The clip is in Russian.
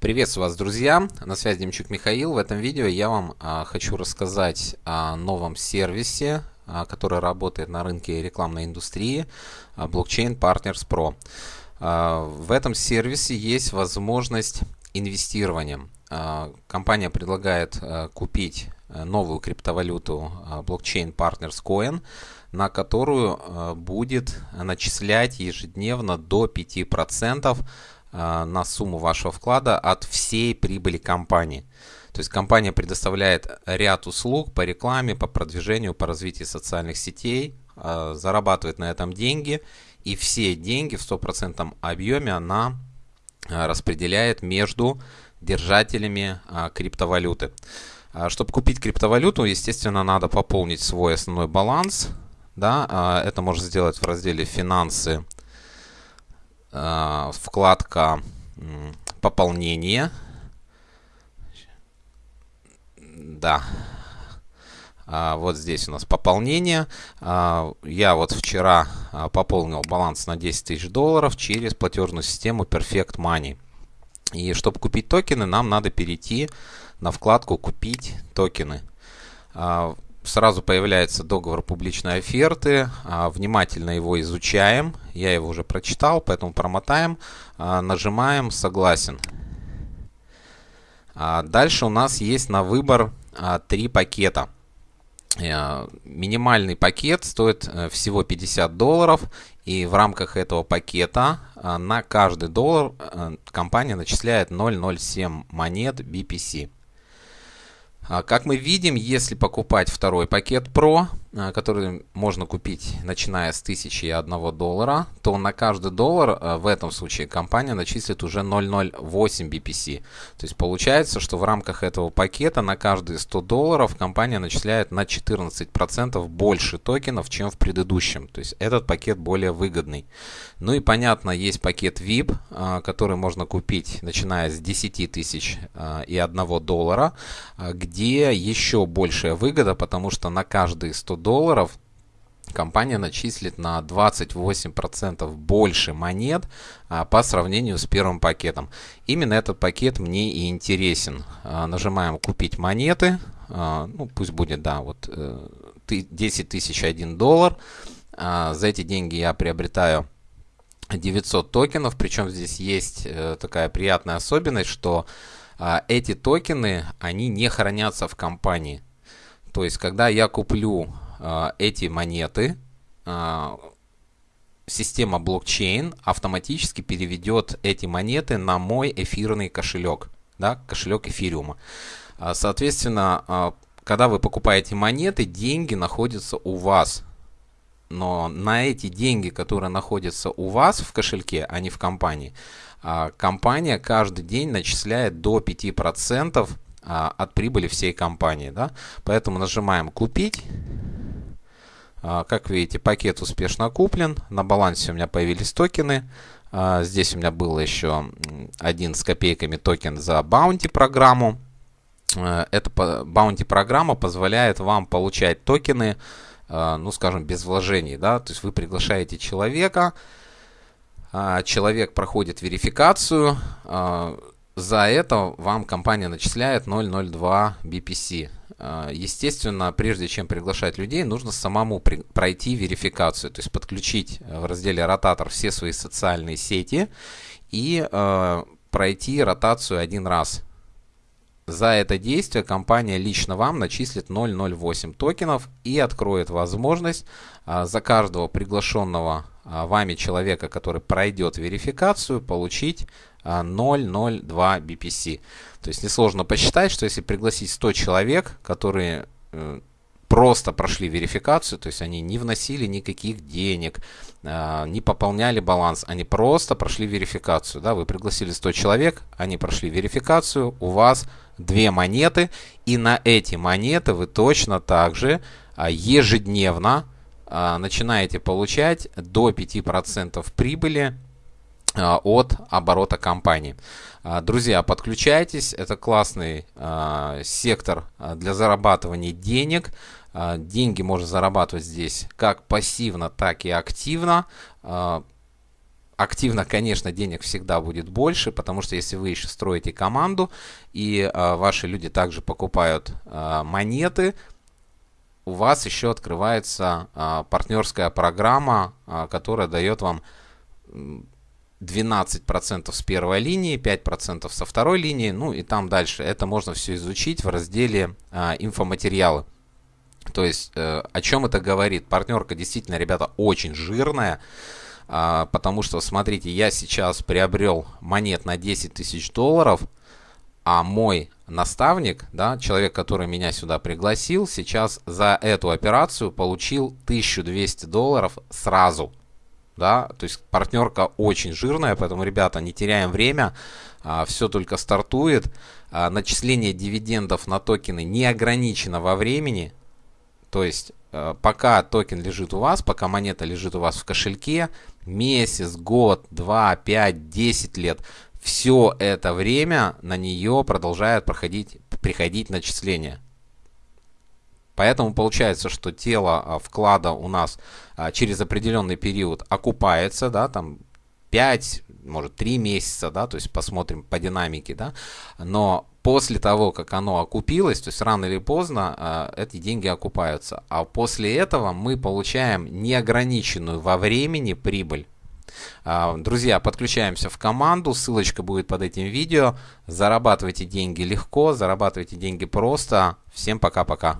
Приветствую вас, друзья! На связи Демчук Михаил. В этом видео я вам а, хочу рассказать о новом сервисе, а, который работает на рынке рекламной индустрии а, Blockchain Partners Pro. А, в этом сервисе есть возможность инвестирования. А, компания предлагает а, купить а, новую криптовалюту а, Blockchain Partners Coin, на которую а, будет начислять ежедневно до 5% а, на сумму вашего вклада от всей прибыли компании. То есть компания предоставляет ряд услуг по рекламе, по продвижению, по развитию социальных сетей, а, зарабатывает на этом деньги, и все деньги в стопроцентном объеме она а, распределяет между держателями криптовалюты. Чтобы купить криптовалюту, естественно, надо пополнить свой основной баланс. Да, это можно сделать в разделе «Финансы», вкладка пополнение. Да. А, вот здесь у нас пополнение. А, я вот вчера а, пополнил баланс на 10 тысяч долларов через платежную систему Perfect Money. И чтобы купить токены, нам надо перейти на вкладку «Купить токены» сразу появляется договор публичной оферты. А, внимательно его изучаем. Я его уже прочитал, поэтому промотаем. А, нажимаем «Согласен». А, дальше у нас есть на выбор три пакета. Минимальный пакет стоит э, всего 50 долларов. И в рамках этого пакета на каждый доллар э, компания начисляет 0,07 монет BPC. А, как мы видим, если покупать второй пакет Pro, а, который можно купить начиная с 1001 доллара, то на каждый доллар а, в этом случае компания начислит уже 0,08 BPC. То есть получается, что в рамках этого пакета на каждые 100 долларов компания начисляет на 14% больше токенов, чем в предыдущем. То есть этот пакет более выгодный. Ну и понятно, есть пакет VIP, который можно купить начиная с 10 тысяч и 1 доллара, где еще большая выгода, потому что на каждые 100 долларов компания начислит на 28% больше монет а, по сравнению с первым пакетом. Именно этот пакет мне и интересен. А, нажимаем «Купить монеты». А, ну, пусть будет, да, вот э, 10 тысяч 1 доллар. А, за эти деньги я приобретаю 900 токенов. Причем здесь есть э, такая приятная особенность, что а, эти токены, они не хранятся в компании. То есть, когда я куплю эти монеты, а, система блокчейн автоматически переведет эти монеты на мой эфирный кошелек, да, кошелек эфириума. А, соответственно, когда вы покупаете монеты, деньги находятся у вас. Но на эти деньги, которые находятся у вас в кошельке, а не в компании, компания каждый день начисляет до 5% от прибыли всей компании. Да? Поэтому нажимаем «Купить». А, как видите, пакет успешно куплен. На балансе у меня появились токены. А, здесь у меня был еще один с копейками токен за Bounty программу. А, эта Bounty программа позволяет вам получать токены, ну скажем, без вложений. Да? То есть вы приглашаете человека, человек проходит верификацию, за это вам компания начисляет 0.02 BPC. А, естественно, прежде чем приглашать людей, нужно самому пройти верификацию, то есть подключить в разделе ротатор все свои социальные сети и э, пройти ротацию один раз. За это действие компания лично вам начислит 0.08 токенов и откроет возможность э, за каждого приглашенного э, вами человека, который пройдет верификацию, получить 0,02 BPC. То есть несложно посчитать, что если пригласить 100 человек, которые э, просто прошли верификацию, то есть они не вносили никаких денег, э, не пополняли баланс, они просто прошли верификацию. Да? Вы пригласили 100 человек, они прошли верификацию, у вас две монеты, и на эти монеты вы точно так же э, ежедневно начинаете получать до 5% прибыли а, от оборота компании. А, друзья, подключайтесь, это классный а, сектор для зарабатывания денег. Деньги можно зарабатывать здесь как пассивно, так и активно. активно, конечно, денег всегда будет больше, потому что если вы еще строите команду и а, ваши люди также покупают а, монеты, у вас еще открывается а, партнерская программа, а, которая дает вам 12% с первой линии, 5% со второй линии, ну и там дальше. Это можно все изучить в разделе а, инфоматериалы. То есть э, о чем это говорит? Партнерка действительно, ребята, очень жирная. А, потому что, смотрите, я сейчас приобрел монет на 10 тысяч долларов, а мой наставник, да, человек, который меня сюда пригласил, сейчас за эту операцию получил 1200 долларов сразу. Да, то есть партнерка очень жирная, поэтому, ребята, не теряем время, а, все только стартует. А, начисление дивидендов на токены не ограничено во времени, то есть Э, пока токен лежит у вас, пока монета лежит у вас в кошельке, месяц, год, два, пять, десять лет, все это время на нее продолжает проходить, приходить начисления. Поэтому получается, что тело а, вклада у нас а, через определенный период окупается, да, там 5, может 3 месяца, да, то есть посмотрим по динамике, да, но после того, как оно окупилось, то есть рано или поздно э, эти деньги окупаются. А после этого мы получаем неограниченную во времени прибыль. Э, друзья, подключаемся в команду, ссылочка будет под этим видео. Зарабатывайте деньги легко, зарабатывайте деньги просто. Всем пока-пока.